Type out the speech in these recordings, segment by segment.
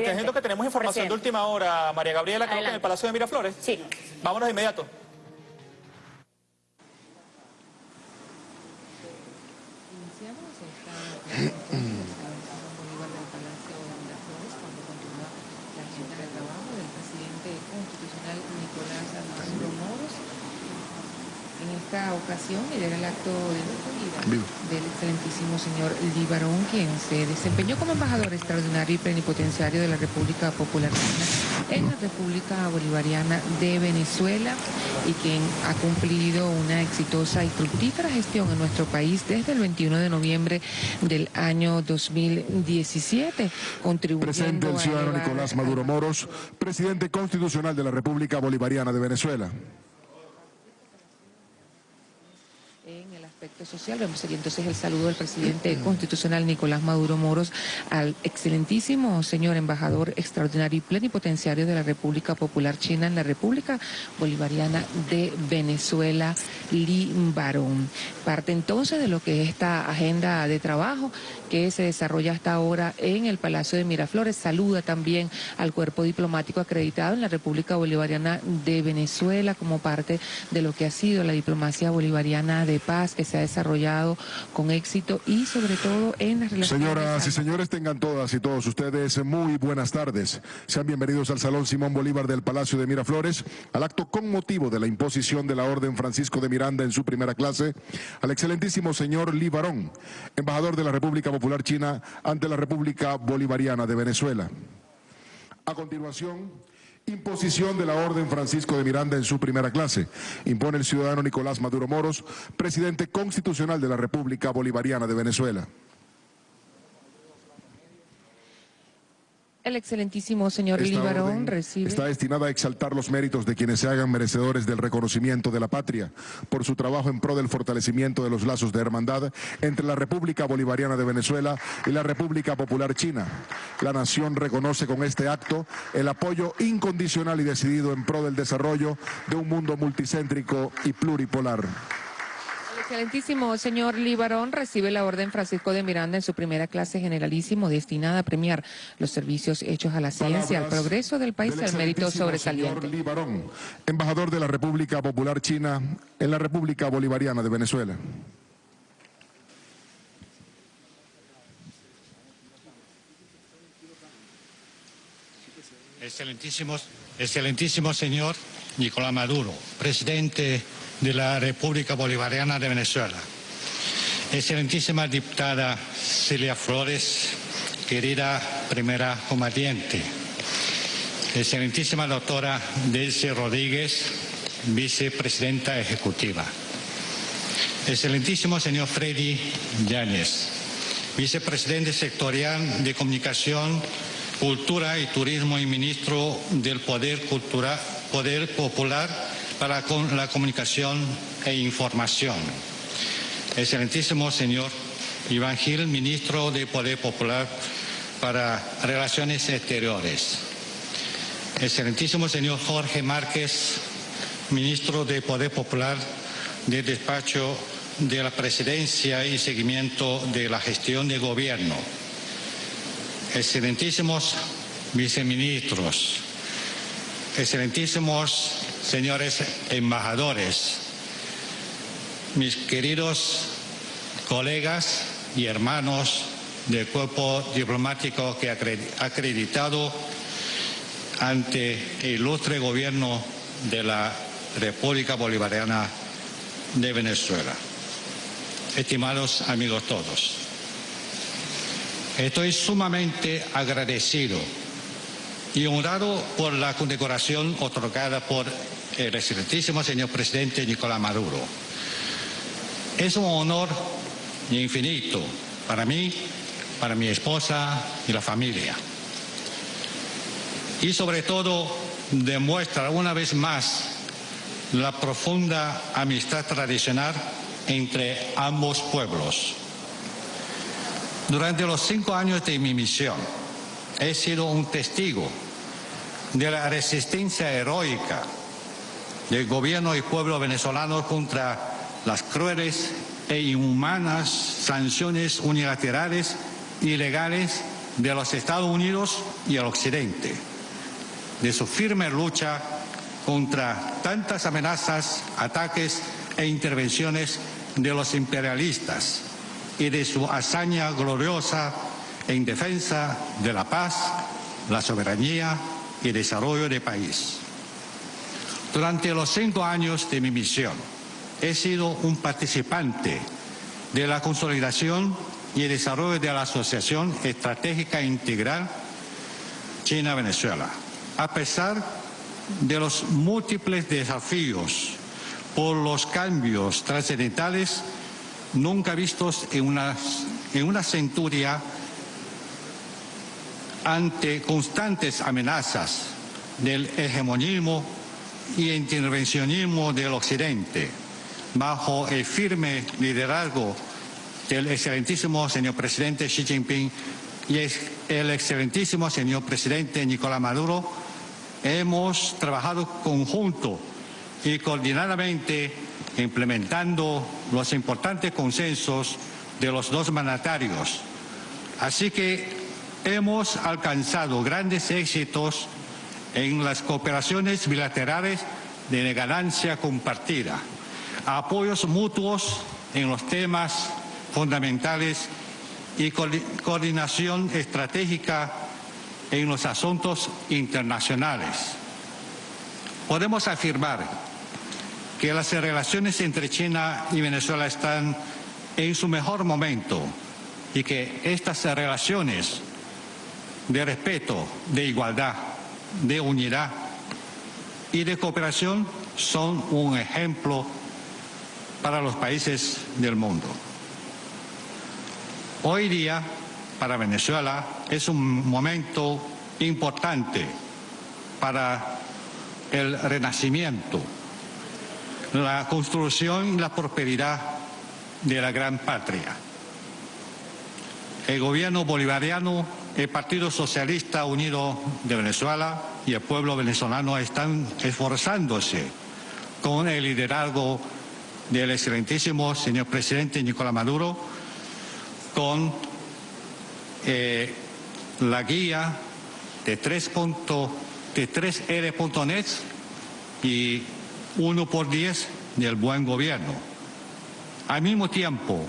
Aprovechando que tenemos información de última hora, María Gabriela, creo que en el Palacio de Miraflores. Sí. Vámonos de inmediato. esta ocasión era el acto de del excelentísimo señor Libarón, quien se desempeñó como embajador extraordinario y plenipotenciario de la República Popular en la República Bolivariana de Venezuela y quien ha cumplido una exitosa y fructífera gestión en nuestro país desde el 21 de noviembre del año 2017, contribuyendo Presente el ciudadano Nicolás Maduro Moros, presidente constitucional de la República Bolivariana de Venezuela. Aspecto social. Vemos aquí entonces el saludo del presidente constitucional Nicolás Maduro Moros al excelentísimo señor embajador extraordinario y plenipotenciario de la República Popular China en la República Bolivariana de Venezuela, Li Barón. Parte entonces de lo que es esta agenda de trabajo que se desarrolla hasta ahora en el Palacio de Miraflores. Saluda también al cuerpo diplomático acreditado en la República Bolivariana de Venezuela como parte de lo que ha sido la diplomacia bolivariana de paz que se ha desarrollado con éxito y sobre todo en las relaciones... Señoras y señores, tengan todas y todos ustedes muy buenas tardes. Sean bienvenidos al Salón Simón Bolívar del Palacio de Miraflores, al acto con motivo de la imposición de la Orden Francisco de Miranda en su primera clase, al excelentísimo señor Libarón, embajador de la República Popular China ante la República Bolivariana de Venezuela. A continuación, Imposición de la Orden Francisco de Miranda en su primera clase. Impone el ciudadano Nicolás Maduro Moros, presidente constitucional de la República Bolivariana de Venezuela. El excelentísimo señor Libarón recibe... Está destinada a exaltar los méritos de quienes se hagan merecedores del reconocimiento de la patria por su trabajo en pro del fortalecimiento de los lazos de hermandad entre la República Bolivariana de Venezuela y la República Popular China. La nación reconoce con este acto el apoyo incondicional y decidido en pro del desarrollo de un mundo multicéntrico y pluripolar excelentísimo señor Libarón recibe la orden Francisco de Miranda en su primera clase generalísimo destinada a premiar los servicios hechos a la ciencia, al progreso del país y al mérito sobresaliente. Señor Libarón, embajador de la República Popular China en la República Bolivariana de Venezuela. Excelentísimos, excelentísimo señor Nicolás Maduro, presidente de la República Bolivariana de Venezuela. Excelentísima diputada Celia Flores, querida primera combatiente. Excelentísima doctora Delce Rodríguez, vicepresidenta ejecutiva. Excelentísimo señor Freddy Yáñez, vicepresidente sectorial de Comunicación, Cultura y Turismo y ministro del Poder, Cultura, Poder Popular para la comunicación e información. Excelentísimo señor Iván Gil, ministro de Poder Popular para Relaciones Exteriores. Excelentísimo señor Jorge Márquez, ministro de Poder Popular del Despacho de la Presidencia y Seguimiento de la Gestión de Gobierno. Excelentísimos viceministros, excelentísimos señores embajadores, mis queridos colegas y hermanos del cuerpo diplomático que ha acreditado ante el ilustre gobierno de la República Bolivariana de Venezuela. Estimados amigos todos, estoy sumamente agradecido y honrado por la condecoración otorgada por el excelentísimo señor presidente Nicolás Maduro. Es un honor infinito para mí, para mi esposa y la familia. Y sobre todo demuestra una vez más la profunda amistad tradicional entre ambos pueblos. Durante los cinco años de mi misión, he sido un testigo de la resistencia heroica del gobierno y pueblo venezolano contra las crueles e inhumanas sanciones unilaterales ilegales de los Estados Unidos y el Occidente, de su firme lucha contra tantas amenazas, ataques e intervenciones de los imperialistas y de su hazaña gloriosa en defensa de la paz, la soberanía y desarrollo del país. Durante los cinco años de mi misión, he sido un participante de la consolidación y el desarrollo de la Asociación Estratégica Integral China-Venezuela. A pesar de los múltiples desafíos por los cambios trascendentales nunca vistos en una, en una centuria ante constantes amenazas del hegemonismo y intervencionismo del Occidente, bajo el firme liderazgo del excelentísimo señor presidente Xi Jinping y el excelentísimo señor presidente Nicolás Maduro, hemos trabajado conjunto y coordinadamente implementando los importantes consensos de los dos mandatarios. Así que hemos alcanzado grandes éxitos en las cooperaciones bilaterales de ganancia compartida, apoyos mutuos en los temas fundamentales y coordinación estratégica en los asuntos internacionales. Podemos afirmar que las relaciones entre China y Venezuela están en su mejor momento y que estas relaciones de respeto, de igualdad, de unidad y de cooperación son un ejemplo para los países del mundo. Hoy día, para Venezuela, es un momento importante para el renacimiento, la construcción y la prosperidad de la gran patria. El gobierno bolivariano el Partido Socialista Unido de Venezuela y el pueblo venezolano están esforzándose con el liderazgo del excelentísimo señor presidente Nicolás Maduro, con eh, la guía de 3, de 3R.net y 1 por 10 del buen gobierno. Al mismo tiempo,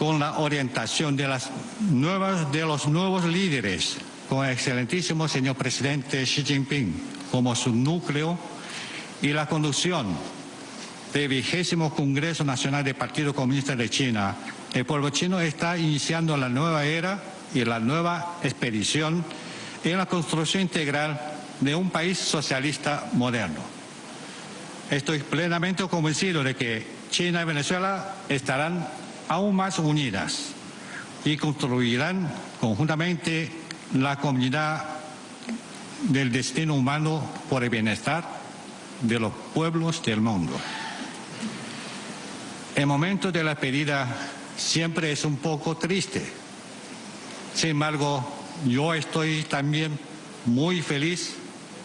con la orientación de, las nuevas, de los nuevos líderes, con el excelentísimo señor presidente Xi Jinping como su núcleo y la conducción del vigésimo Congreso Nacional del Partido Comunista de China, el pueblo chino está iniciando la nueva era y la nueva expedición en la construcción integral de un país socialista moderno. Estoy plenamente convencido de que China y Venezuela estarán aún más unidas y construirán conjuntamente la comunidad del destino humano por el bienestar de los pueblos del mundo. El momento de la pedida siempre es un poco triste. Sin embargo, yo estoy también muy feliz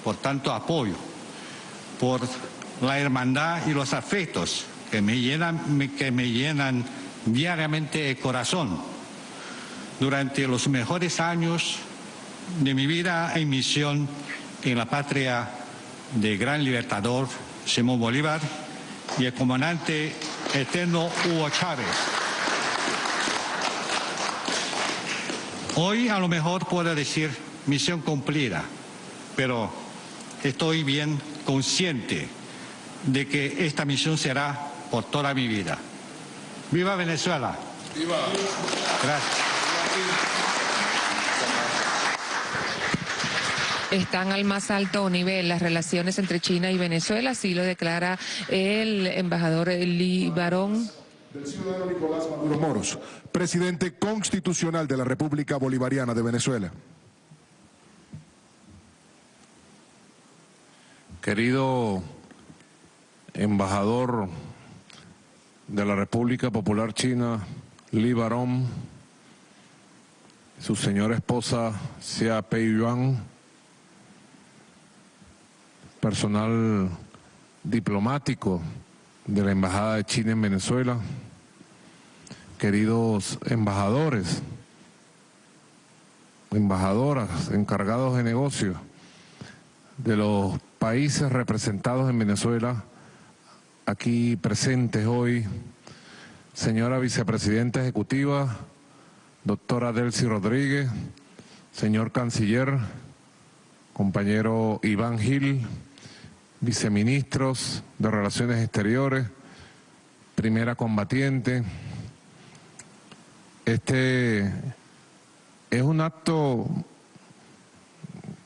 por tanto apoyo, por la hermandad y los afectos que me llenan, que me llenan diariamente el corazón. Durante los mejores años de mi vida en misión en la patria del gran libertador Simón Bolívar y el comandante eterno Hugo Chávez. Hoy a lo mejor puedo decir misión cumplida, pero estoy bien consciente de que esta misión será por toda mi vida. ¡Viva Venezuela! ¡Viva! Gracias. están al más alto nivel las relaciones entre China y Venezuela, así lo declara el embajador Lee Barón. Del ciudadano Nicolás Maduro Moros, presidente constitucional de la República Bolivariana de Venezuela. Querido embajador de la República Popular China, Li Barón, su señora esposa Xia Pei Yuan, personal diplomático de la Embajada de China en Venezuela, queridos embajadores embajadoras, encargados de negocios de los países representados en Venezuela, aquí presentes hoy, señora vicepresidenta ejecutiva, doctora Delcy Rodríguez, señor canciller, compañero Iván Gil, viceministros de Relaciones Exteriores, primera combatiente. Este es un acto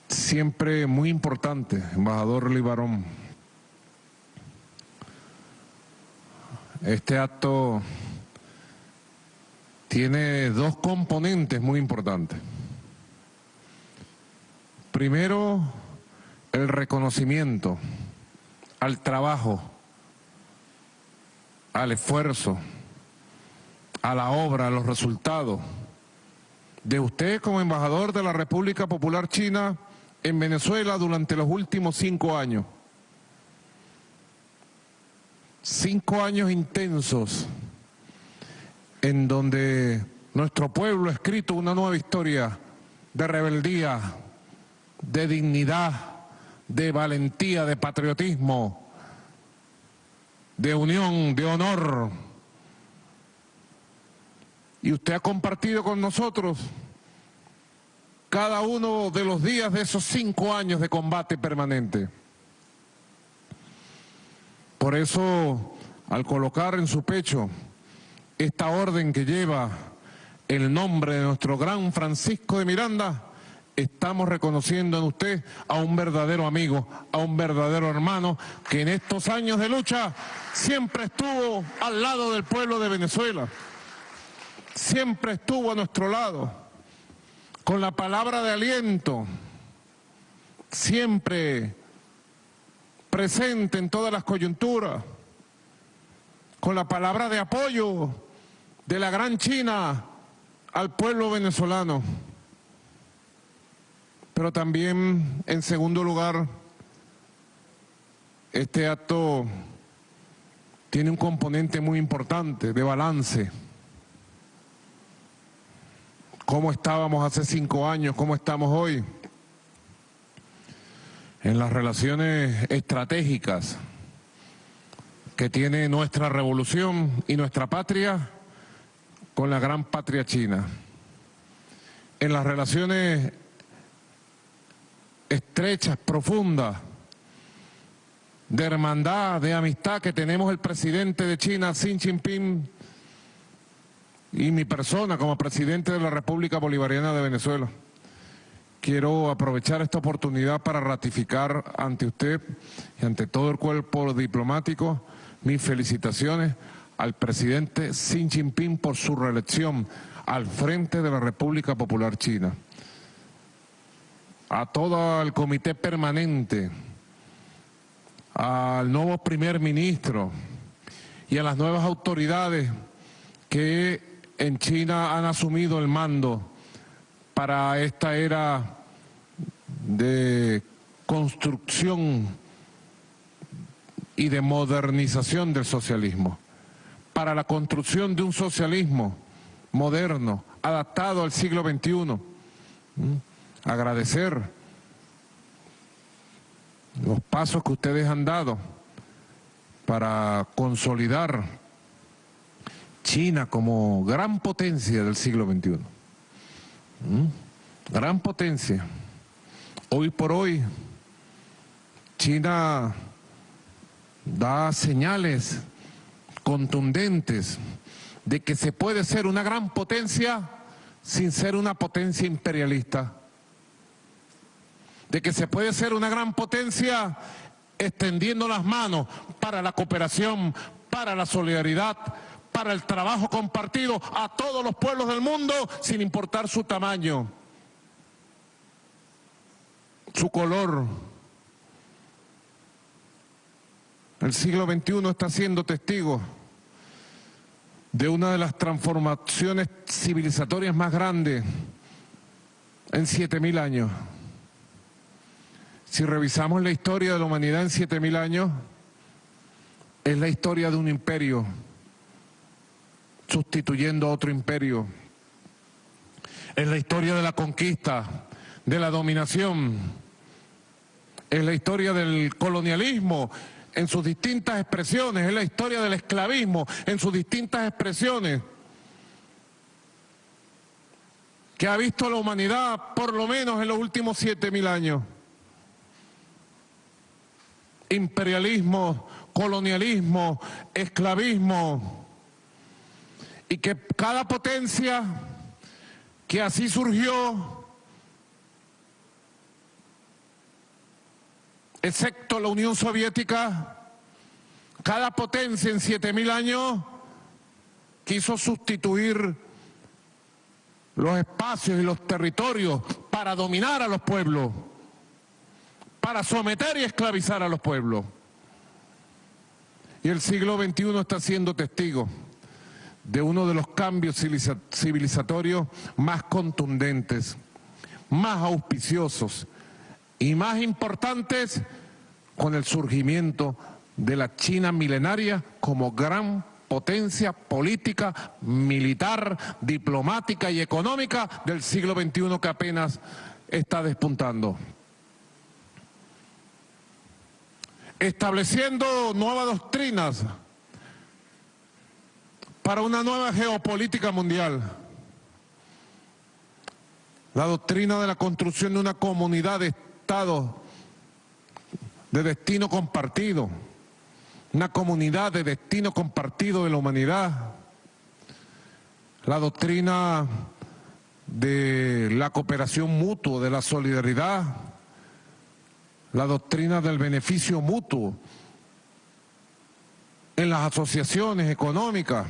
siempre muy importante, embajador Libarón. Este acto tiene dos componentes muy importantes. Primero, el reconocimiento al trabajo, al esfuerzo, a la obra, a los resultados de usted como embajador de la República Popular China en Venezuela durante los últimos cinco años. Cinco años intensos en donde nuestro pueblo ha escrito una nueva historia de rebeldía, de dignidad, de valentía, de patriotismo, de unión, de honor. Y usted ha compartido con nosotros cada uno de los días de esos cinco años de combate permanente. Por eso, al colocar en su pecho esta orden que lleva el nombre de nuestro gran Francisco de Miranda, estamos reconociendo en usted a un verdadero amigo, a un verdadero hermano, que en estos años de lucha siempre estuvo al lado del pueblo de Venezuela, siempre estuvo a nuestro lado. Con la palabra de aliento, siempre presente en todas las coyunturas, con la palabra de apoyo de la gran China al pueblo venezolano. Pero también, en segundo lugar, este acto tiene un componente muy importante de balance cómo estábamos hace cinco años, cómo estamos hoy, en las relaciones estratégicas que tiene nuestra revolución y nuestra patria con la gran patria china, en las relaciones estrechas, profundas, de hermandad, de amistad que tenemos el presidente de China, Xi Jinping, y mi persona como presidente de la República Bolivariana de Venezuela. Quiero aprovechar esta oportunidad para ratificar ante usted y ante todo el cuerpo diplomático mis felicitaciones al presidente Xi Jinping por su reelección al frente de la República Popular China. A todo el comité permanente, al nuevo primer ministro y a las nuevas autoridades que en China han asumido el mando para esta era de construcción y de modernización del socialismo, para la construcción de un socialismo moderno, adaptado al siglo XXI. Agradecer los pasos que ustedes han dado para consolidar China como gran potencia del siglo XXI. Gran potencia. Hoy por hoy, China da señales contundentes de que se puede ser una gran potencia sin ser una potencia imperialista. De que se puede ser una gran potencia extendiendo las manos para la cooperación, para la solidaridad, para el trabajo compartido a todos los pueblos del mundo sin importar su tamaño, su color. El siglo XXI está siendo testigo de una de las transformaciones civilizatorias más grandes en 7.000 años. Si revisamos la historia de la humanidad en 7.000 años, es la historia de un imperio sustituyendo a otro imperio. es la historia de la conquista, de la dominación, es la historia del colonialismo en sus distintas expresiones, es la historia del esclavismo en sus distintas expresiones, que ha visto la humanidad por lo menos en los últimos siete mil años. Imperialismo, colonialismo, esclavismo, y que cada potencia que así surgió, excepto la Unión Soviética, cada potencia en siete mil años quiso sustituir los espacios y los territorios para dominar a los pueblos, para someter y esclavizar a los pueblos. Y el siglo XXI está siendo testigo de uno de los cambios civilizatorios más contundentes, más auspiciosos y más importantes con el surgimiento de la China milenaria como gran potencia política, militar, diplomática y económica del siglo XXI que apenas está despuntando. Estableciendo nuevas doctrinas para una nueva geopolítica mundial. La doctrina de la construcción de una comunidad de Estados de destino compartido, una comunidad de destino compartido de la humanidad. La doctrina de la cooperación mutua, de la solidaridad, la doctrina del beneficio mutuo en las asociaciones económicas,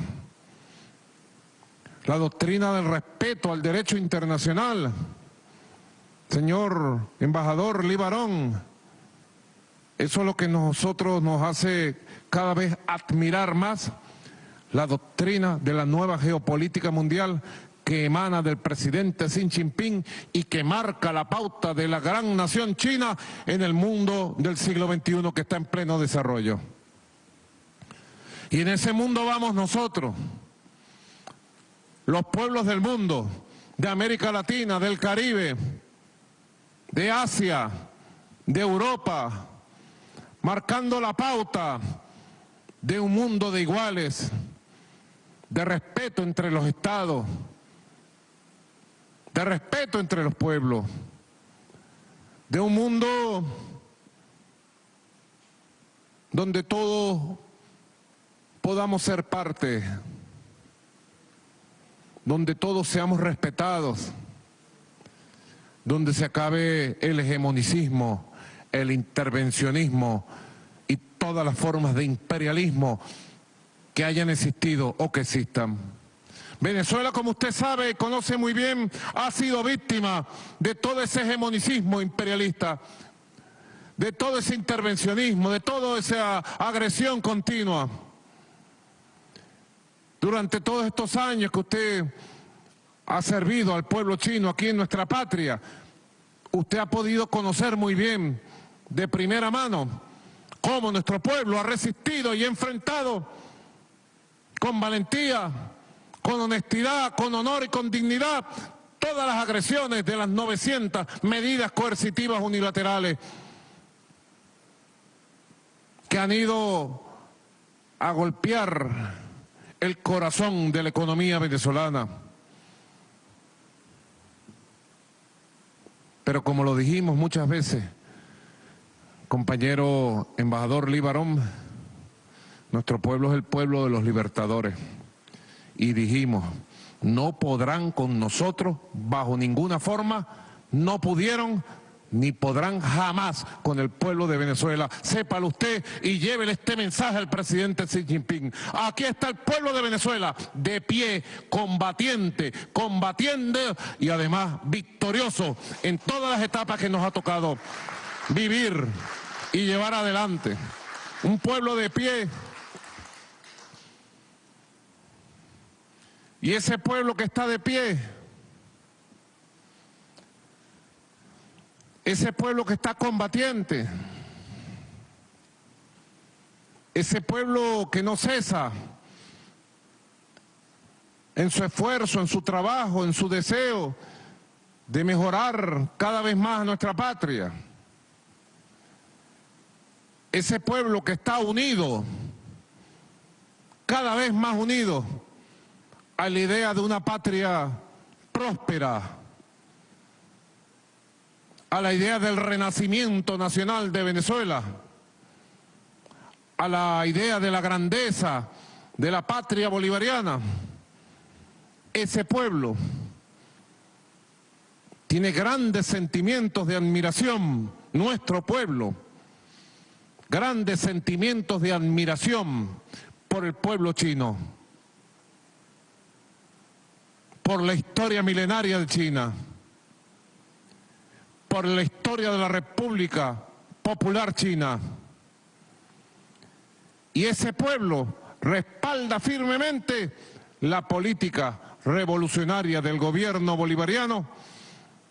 la doctrina del respeto al derecho internacional. Señor embajador Libarón, eso es lo que nosotros nos hace cada vez admirar más la doctrina de la nueva geopolítica mundial que emana del presidente Xi Jinping y que marca la pauta de la gran nación china en el mundo del siglo XXI que está en pleno desarrollo. Y en ese mundo vamos nosotros los pueblos del mundo, de América Latina, del Caribe, de Asia, de Europa, marcando la pauta de un mundo de iguales, de respeto entre los estados, de respeto entre los pueblos, de un mundo donde todos podamos ser parte donde todos seamos respetados, donde se acabe el hegemonicismo, el intervencionismo y todas las formas de imperialismo que hayan existido o que existan. Venezuela, como usted sabe, conoce muy bien, ha sido víctima de todo ese hegemonicismo imperialista, de todo ese intervencionismo, de toda esa agresión continua. Durante todos estos años que usted ha servido al pueblo chino aquí en nuestra patria, usted ha podido conocer muy bien de primera mano cómo nuestro pueblo ha resistido y enfrentado con valentía, con honestidad, con honor y con dignidad todas las agresiones de las 900 medidas coercitivas unilaterales que han ido a golpear el corazón de la economía venezolana. Pero como lo dijimos muchas veces, compañero embajador Libarón, nuestro pueblo es el pueblo de los libertadores. Y dijimos, no podrán con nosotros bajo ninguna forma, no pudieron ni podrán jamás con el pueblo de Venezuela. Sépalo usted y llévele este mensaje al presidente Xi Jinping. Aquí está el pueblo de Venezuela, de pie, combatiente, combatiendo y además victorioso en todas las etapas que nos ha tocado vivir y llevar adelante. Un pueblo de pie. Y ese pueblo que está de pie ese pueblo que está combatiente, ese pueblo que no cesa en su esfuerzo, en su trabajo, en su deseo de mejorar cada vez más nuestra patria. Ese pueblo que está unido, cada vez más unido, a la idea de una patria próspera, a la idea del renacimiento nacional de Venezuela, a la idea de la grandeza de la patria bolivariana. Ese pueblo tiene grandes sentimientos de admiración, nuestro pueblo, grandes sentimientos de admiración por el pueblo chino, por la historia milenaria de China, por la historia de la República Popular China. Y ese pueblo respalda firmemente la política revolucionaria del gobierno bolivariano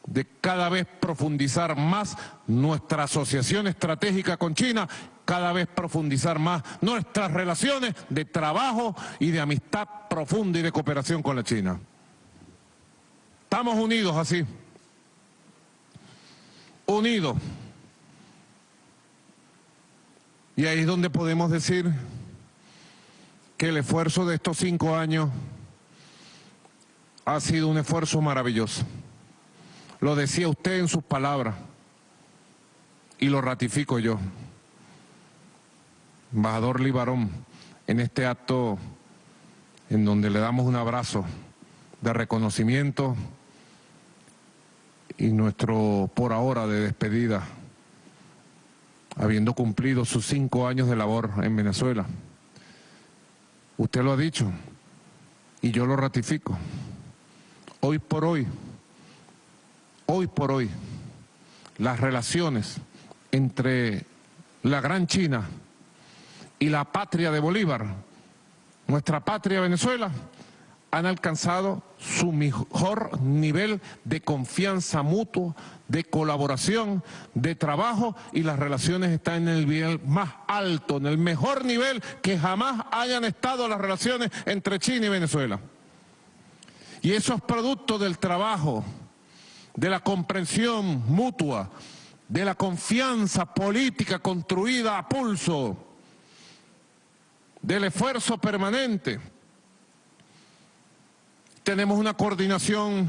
de cada vez profundizar más nuestra asociación estratégica con China, cada vez profundizar más nuestras relaciones de trabajo y de amistad profunda y de cooperación con la China. Estamos unidos así, unidos. Y ahí es donde podemos decir que el esfuerzo de estos cinco años ha sido un esfuerzo maravilloso. Lo decía usted en sus palabras y lo ratifico yo. Embajador Libarón, en este acto en donde le damos un abrazo de reconocimiento y nuestro por ahora de despedida, habiendo cumplido sus cinco años de labor en Venezuela. Usted lo ha dicho y yo lo ratifico. Hoy por hoy, hoy por hoy, las relaciones entre la Gran China y la patria de Bolívar, nuestra patria Venezuela, han alcanzado su mejor nivel de confianza mutua, de colaboración, de trabajo y las relaciones están en el nivel más alto, en el mejor nivel que jamás hayan estado las relaciones entre China y Venezuela. Y eso es producto del trabajo, de la comprensión mutua, de la confianza política construida a pulso, del esfuerzo permanente. Tenemos una coordinación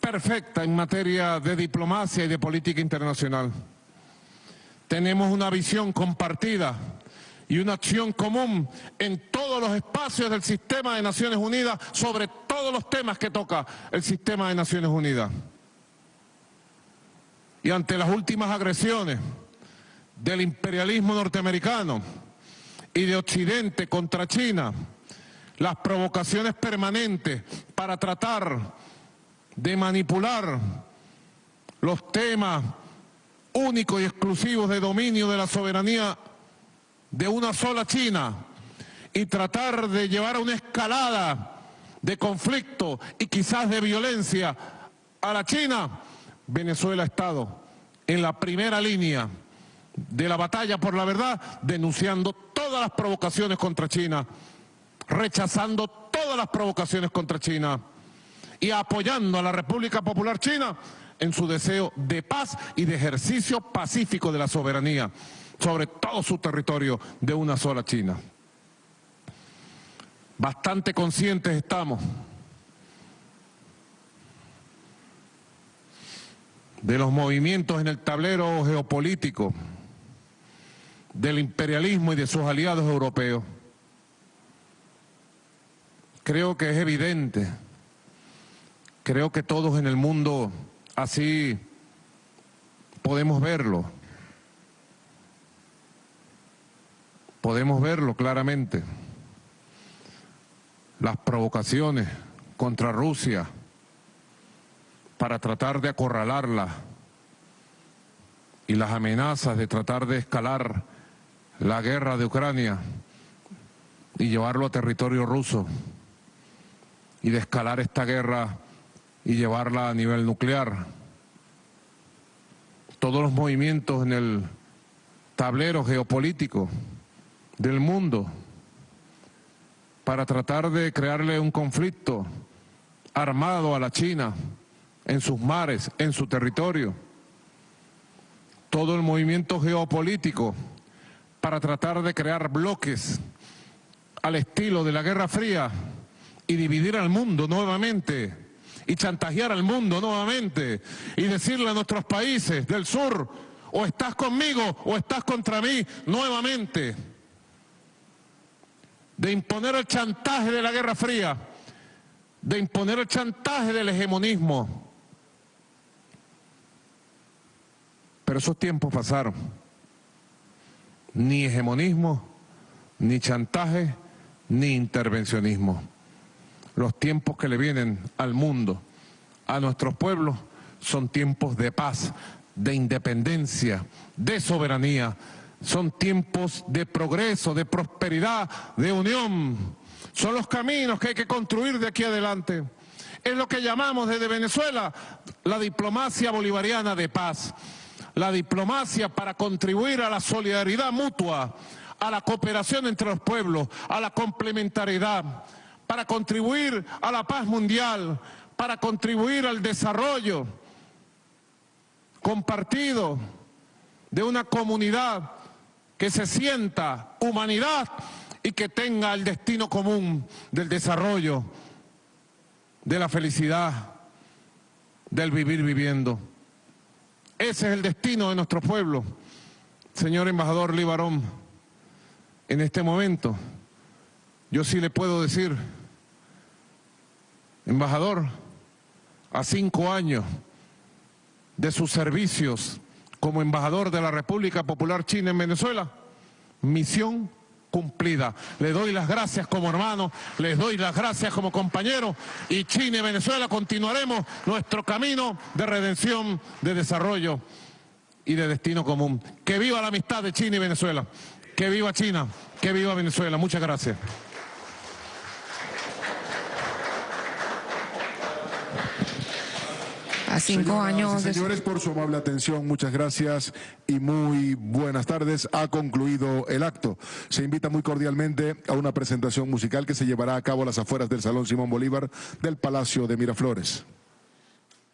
perfecta en materia de diplomacia y de política internacional. Tenemos una visión compartida y una acción común en todos los espacios del sistema de Naciones Unidas sobre todos los temas que toca el sistema de Naciones Unidas. Y ante las últimas agresiones del imperialismo norteamericano y de Occidente contra China, las provocaciones permanentes para tratar de manipular los temas únicos y exclusivos de dominio de la soberanía de una sola China y tratar de llevar a una escalada de conflicto y quizás de violencia a la China, Venezuela ha estado en la primera línea de la batalla por la verdad, denunciando todas las provocaciones contra China, rechazando todas las provocaciones contra China y apoyando a la República Popular China en su deseo de paz y de ejercicio pacífico de la soberanía sobre todo su territorio de una sola China. Bastante conscientes estamos de los movimientos en el tablero geopolítico, del imperialismo y de sus aliados europeos. Creo que es evidente, creo que todos en el mundo así podemos verlo, podemos verlo claramente. Las provocaciones contra Rusia para tratar de acorralarla y las amenazas de tratar de escalar la guerra de Ucrania y llevarlo a territorio ruso y de escalar esta guerra y llevarla a nivel nuclear. Todos los movimientos en el tablero geopolítico del mundo para tratar de crearle un conflicto armado a la China en sus mares, en su territorio. Todo el movimiento geopolítico para tratar de crear bloques al estilo de la Guerra Fría y dividir al mundo nuevamente y chantajear al mundo nuevamente y decirle a nuestros países del sur, o estás conmigo o estás contra mí nuevamente, de imponer el chantaje de la Guerra Fría, de imponer el chantaje del hegemonismo. Pero esos tiempos pasaron. Ni hegemonismo, ni chantaje, ni intervencionismo. Los tiempos que le vienen al mundo, a nuestros pueblos, son tiempos de paz, de independencia, de soberanía. Son tiempos de progreso, de prosperidad, de unión. Son los caminos que hay que construir de aquí adelante. Es lo que llamamos desde Venezuela la diplomacia bolivariana de paz. La diplomacia para contribuir a la solidaridad mutua, a la cooperación entre los pueblos, a la complementariedad, para contribuir a la paz mundial, para contribuir al desarrollo compartido de una comunidad que se sienta humanidad y que tenga el destino común del desarrollo, de la felicidad, del vivir viviendo. Ese es el destino de nuestro pueblo. Señor embajador Libarón, en este momento, yo sí le puedo decir, embajador, a cinco años de sus servicios como embajador de la República Popular China en Venezuela, misión cumplida. Le doy las gracias como hermano, les doy las gracias como compañero y China y Venezuela continuaremos nuestro camino de redención, de desarrollo y de destino común. Que viva la amistad de China y Venezuela. Que viva China, que viva Venezuela. Muchas gracias. A cinco años. señores, por su amable atención, muchas gracias y muy buenas tardes. Ha concluido el acto. Se invita muy cordialmente a una presentación musical que se llevará a cabo a las afueras del Salón Simón Bolívar del Palacio de Miraflores.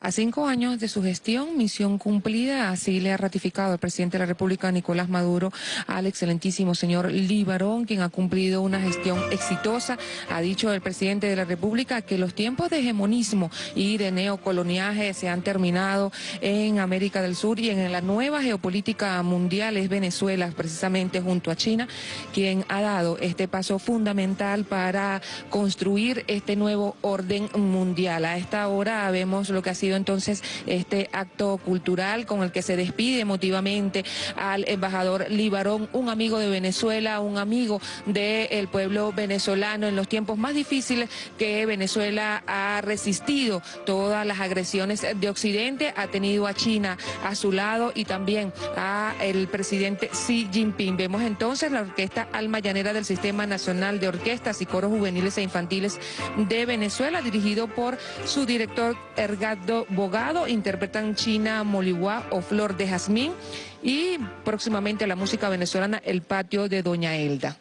A cinco años de su gestión, misión cumplida, así le ha ratificado el presidente de la República, Nicolás Maduro, al excelentísimo señor Libarón, quien ha cumplido una gestión exitosa. Ha dicho el presidente de la República que los tiempos de hegemonismo y de neocoloniaje se han terminado en América del Sur y en la nueva geopolítica mundial es Venezuela, precisamente junto a China, quien ha dado este paso fundamental para construir este nuevo orden mundial. A esta hora vemos lo que ha sido entonces este acto cultural con el que se despide emotivamente al embajador Libarón, un amigo de Venezuela, un amigo del pueblo venezolano en los tiempos más difíciles que Venezuela ha resistido todas las agresiones de Occidente, ha tenido a China a su lado y también a el presidente Xi Jinping. Vemos entonces la orquesta Alma Llanera del Sistema Nacional de Orquestas y Coros Juveniles e Infantiles de Venezuela, dirigido por su director Ergado Bogado, interpretan China Moliwa o Flor de Jazmín y próximamente la música venezolana El Patio de Doña Elda.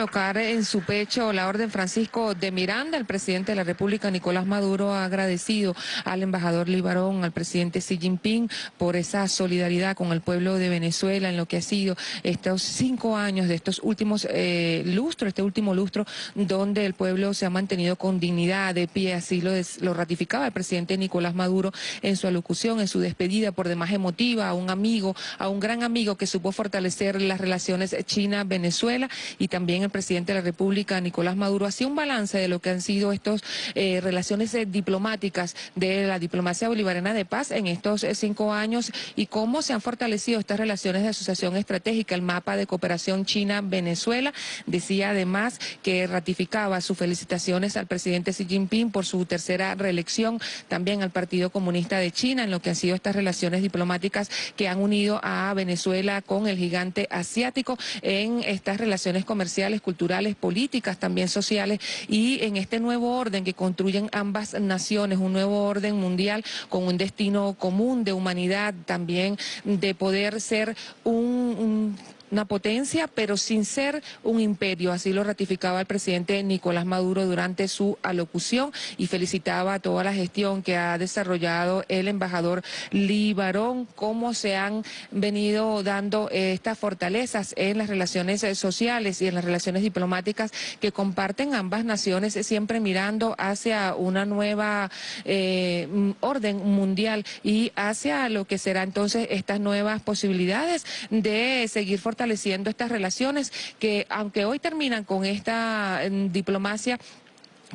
Colocar en su pecho la orden Francisco de Miranda, el presidente de la República, Nicolás Maduro, ha agradecido al embajador Libarón, al presidente Xi Jinping, por esa solidaridad con el pueblo de Venezuela en lo que ha sido estos cinco años de estos últimos eh, lustros, este último lustro, donde el pueblo se ha mantenido con dignidad, de pie, así lo, lo ratificaba el presidente Nicolás Maduro en su alocución, en su despedida por demás emotiva a un amigo, a un gran amigo que supo fortalecer las relaciones China-Venezuela y también el presidente de la República, Nicolás Maduro, hacía un balance de lo que han sido estas eh, relaciones eh, diplomáticas de la diplomacia bolivariana de paz en estos eh, cinco años y cómo se han fortalecido estas relaciones de asociación estratégica, el mapa de cooperación China-Venezuela. Decía además que ratificaba sus felicitaciones al presidente Xi Jinping por su tercera reelección, también al Partido Comunista de China en lo que han sido estas relaciones diplomáticas que han unido a Venezuela con el gigante asiático en estas relaciones comerciales, culturales, políticas, también sociales y en este nuevo orden que construyen ambas naciones, un nuevo orden mundial con un destino común de humanidad, también de poder ser un una potencia, pero sin ser un imperio. Así lo ratificaba el presidente Nicolás Maduro durante su alocución y felicitaba a toda la gestión que ha desarrollado el embajador Libarón, cómo se han venido dando estas fortalezas en las relaciones sociales y en las relaciones diplomáticas que comparten ambas naciones, siempre mirando hacia una nueva eh, orden mundial y hacia lo que será entonces estas nuevas posibilidades de seguir fortaleciendo fortaleciendo estas relaciones que, aunque hoy terminan con esta mm, diplomacia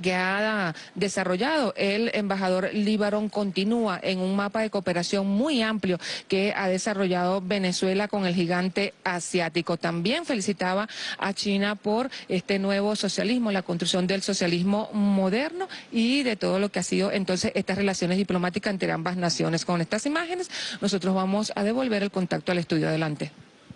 que ha desarrollado el embajador Líbaron continúa en un mapa de cooperación muy amplio que ha desarrollado Venezuela con el gigante asiático. También felicitaba a China por este nuevo socialismo, la construcción del socialismo moderno y de todo lo que ha sido entonces estas relaciones diplomáticas entre ambas naciones. Con estas imágenes nosotros vamos a devolver el contacto al estudio adelante.